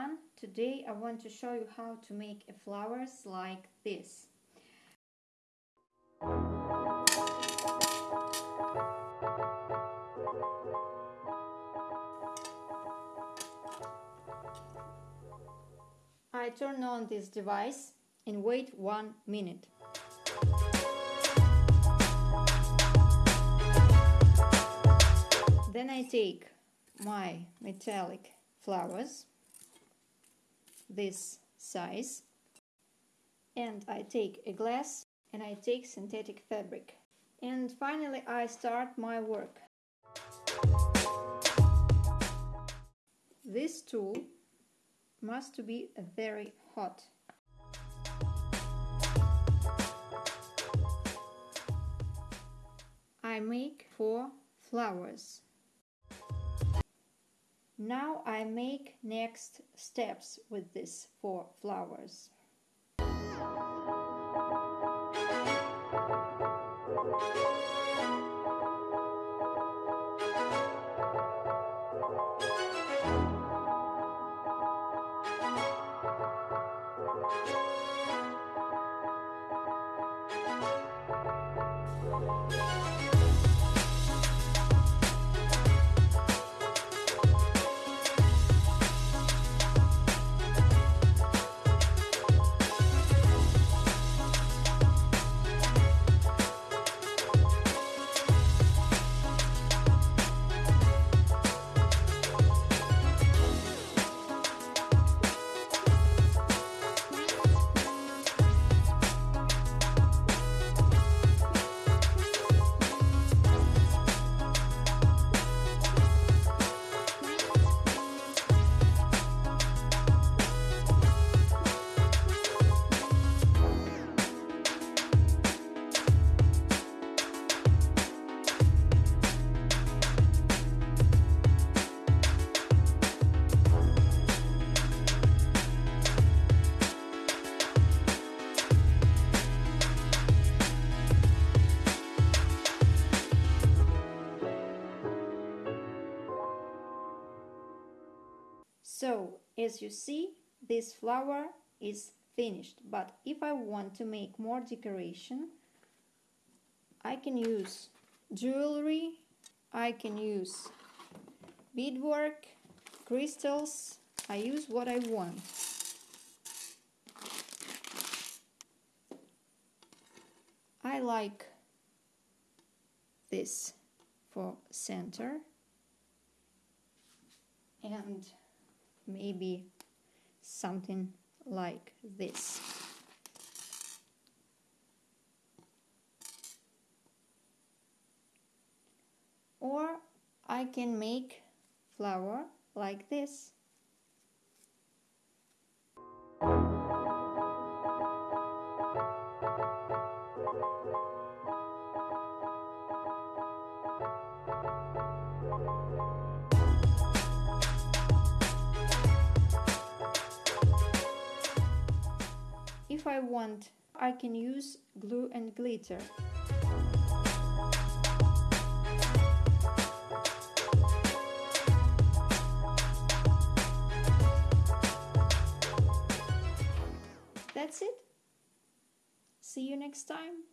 everyone! Today I want to show you how to make a flowers like this. I turn on this device and wait one minute. Then I take my metallic flowers, this size, and I take a glass and I take synthetic fabric. And finally I start my work. This tool must be very hot. I make four flowers. Now I make next steps with these four flowers. So, as you see, this flower is finished. But if I want to make more decoration, I can use jewelry, I can use beadwork, crystals, I use what I want. I like this for center and maybe something like this. Or I can make flower like this. If I want, I can use glue and glitter. That's it. See you next time.